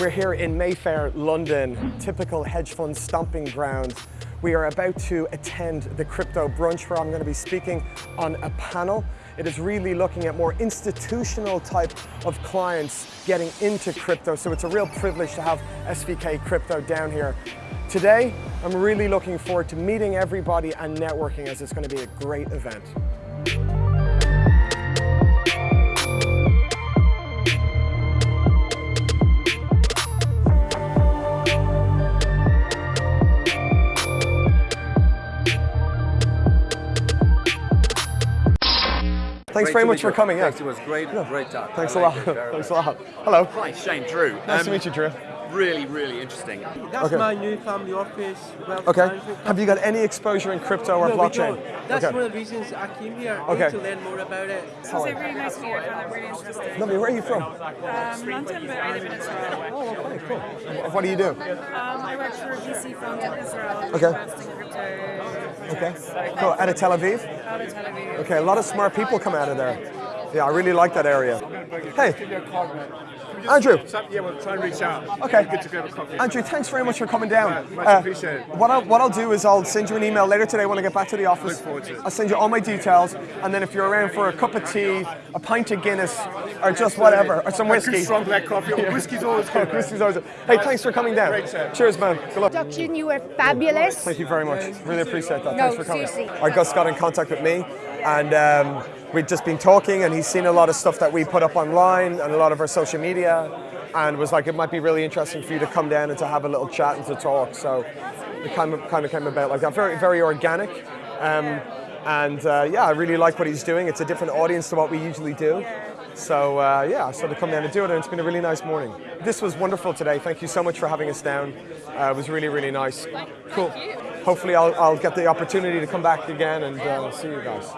We're here in Mayfair, London, typical hedge fund stomping ground. We are about to attend the crypto brunch where I'm going to be speaking on a panel. It is really looking at more institutional type of clients getting into crypto. So it's a real privilege to have SVK Crypto down here. Today, I'm really looking forward to meeting everybody and networking as it's going to be a great event. Thanks Great very much for you. coming. Yeah. Thanks, it was great, great talk. Thanks I a lot. liked it very Thanks a lot. Hello. Hi, Shane Drew. Nice Um, to meet you, Drew. Really, really interesting. That's Okay. my new family office. wealth Okay. management Have you got any exposure in crypto or No, we blockchain? don't. That's okay. one of the reasons I came here. Okay. To learn more about it. It's really nice to meet you. I found it really interesting. Lovely. Where are you from? Um, London, but I live in Israel. Oh, okay, cool. What do you do? Um, I work for a VC fund in Israel. Okay. Investing in crypto. Okay. Cool. Out of Tel Aviv? Out of Tel Aviv. Okay, a lot of smart people come out of there. Yeah, I really like that area. Hey, Andrew. Yeah, we'll try and reach out. Okay. Good to grab a coffee. Andrew, thanks very much for coming down. Uh, much appreciated. What I'll, what I'll do is I'll send you an email later today when I get back to the office. Look forward to it. I'll send you all my details, and then if you're around for a cup of tea, a pint of Guinness, or just whatever, or some A good strong black coffee. Oh, Whiskey's always good. Whiskey's always. Hey, thanks for coming down. Great chat. Cheers, man. Good luck. introduction. You were fabulous. Thank you very much. Really appreciate that. No, Thanks for coming. seriously. Our Gus got in contact with me, and um, we'd just been talking, and he's seen a lot of stuff that we put up online and a lot of our social media, and was like, it might be really interesting for you to come down and to have a little chat and to talk. So it kind of kind of came about like that. Very very organic. Um, and uh, yeah, I really like what he's doing. It's a different audience to what we usually do. So uh, yeah, so to come down and do it, and it's been a really nice morning. This was wonderful today. Thank you so much for having us down. Uh, it was really, really nice. Cool. Hopefully, I'll, I'll get the opportunity to come back again and uh, see you guys.